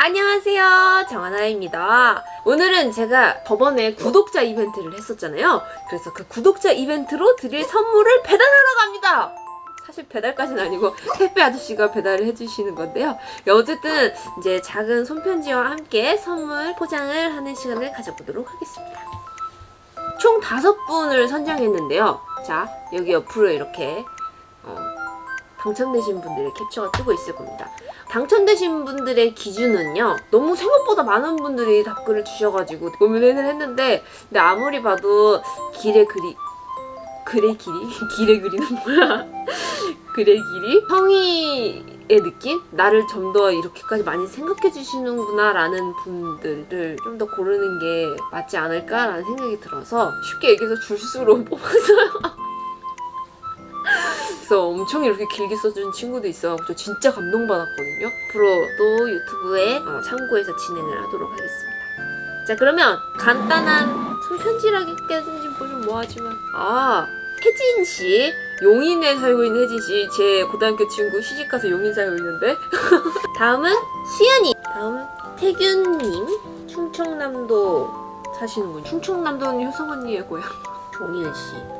안녕하세요. 정하나입니다. 오늘은 제가 저번에 구독자 이벤트를 했었잖아요. 그래서 그 구독자 이벤트로 드릴 선물을 배달하러 갑니다. 사실 배달까지는 아니고 택배 아저씨가 배달을 해주시는 건데요. 어쨌든 이제 작은 손편지와 함께 선물 포장을 하는 시간을 가져보도록 하겠습니다. 총 다섯 분을 선정했는데요. 자 여기 옆으로 이렇게 어, 당첨되신 분들의 캡처가 뜨고 있을 겁니다 당첨되신 분들의 기준은요 너무 생각보다 많은 분들이 답글을 주셔가지고 고민을 했는데 근데 아무리 봐도 길의 그리 글의 길이? 길의 그리는 뭐야? 글의 길이? 성의의 느낌? 나를 좀 더 이렇게까지 많이 생각해 주시는구나 라는 분들을 좀 더 고르는 게 맞지 않을까 라는 생각이 들어서 쉽게 얘기해서 줄수로 뽑았어요 그래서 엄청 이렇게 길게 써준 친구도 있어서 진짜 감동받았거든요. 앞으로 또 유튜브에 어, 참고해서 진행을 하도록 하겠습니다. 자 그러면 간단한 손편지라기까지는 좀 뭐하지만. 아 혜진 씨. 용인에 살고 있는 혜진 씨. 제 고등학교 친구 시집가서 용인 살고 있는데. 다음은 수연이. 다음 태균님. 충청남도 사시는군 충청남도는 효성 언니의 고향. 종일씨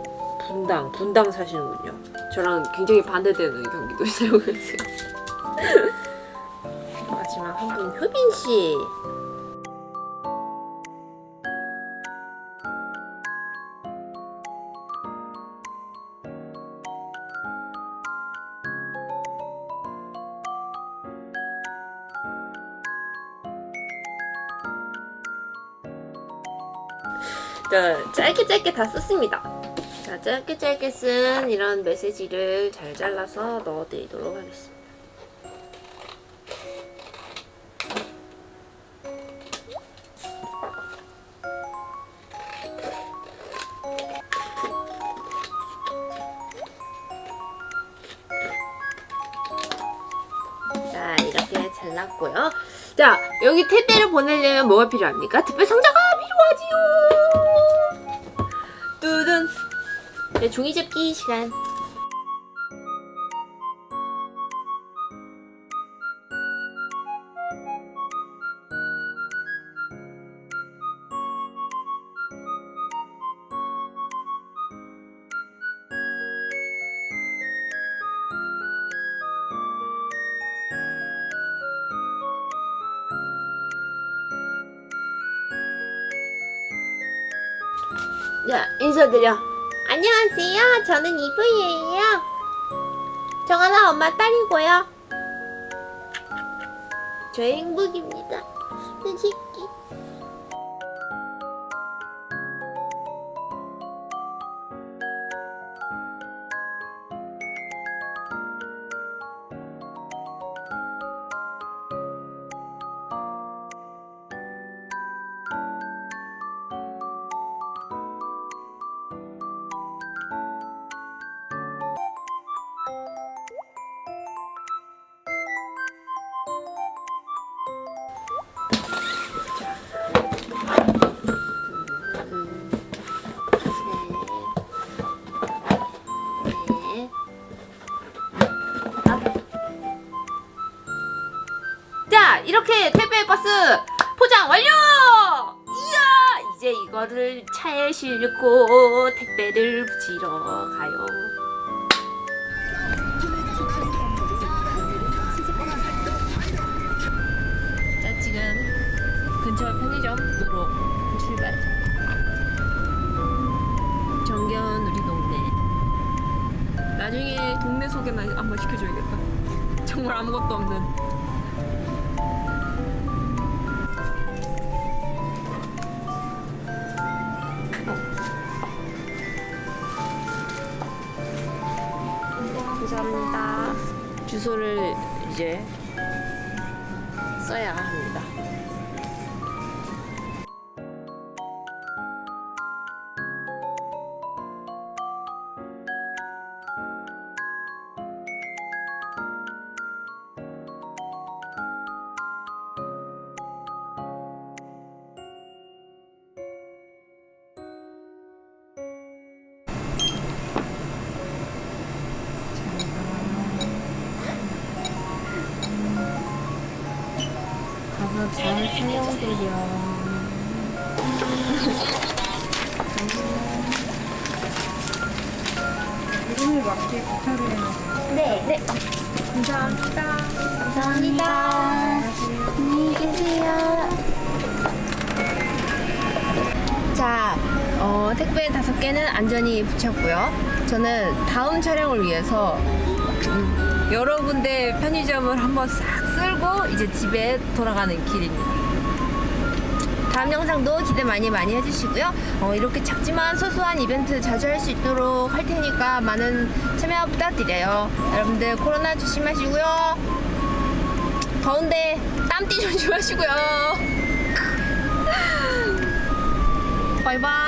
분당, 분당 사시는군요. 저랑 굉장히 반대되는 경기도에 살고 계세요. 마지막 한 분 효빈 씨. 자, 짧게 짧게 다 썼습니다. 자, 짧게 짧게 쓴 이런 메시지를 잘 잘라서 넣어드리도록 하겠습니다. 자, 이렇게 잘랐고요. 자, 여기 택배를 보내려면 뭐가 필요합니까? 택배 상자가 필요하지요! 네, 종이 접기 시간. 자, 인사드려. 안녕하세요. 저는 이브이에요. 정하나 엄마 딸이고요. 저의 행복입니다. 내 새끼. 이렇게 택배 박스 포장 완료! 이야! 이제 이거를 차에 싣고 택배를 붙이러 가요. 자, 지금 근처 편의점으로 출발. 정겨운 우리 동네. 나중에 동네 소개만 한번 시켜줘야겠다. 정말 아무것도 없는 감사합니다. 주소를 이제 써야 합니다. 안녕드려. 이름을 맞게 부탁을 해놨어요. 네, 네. 감사합니다. 감사합니다. 안녕히 계세요. 자, 어, 택배 다섯 개는 안전히 붙였고요. 저는 다음 촬영을 위해서 음, 여러 군데 편의점을 한번 싹 쓸고 이제 집에 돌아가는 길입니다. 다음 영상도 기대 많이 많이 해주시고요. 어, 이렇게 작지만 소소한 이벤트 자주 할 수 있도록 할 테니까 많은 참여 부탁드려요. 여러분들 코로나 조심하시고요. 더운데 땀띠 조심하시고요. 바이바이.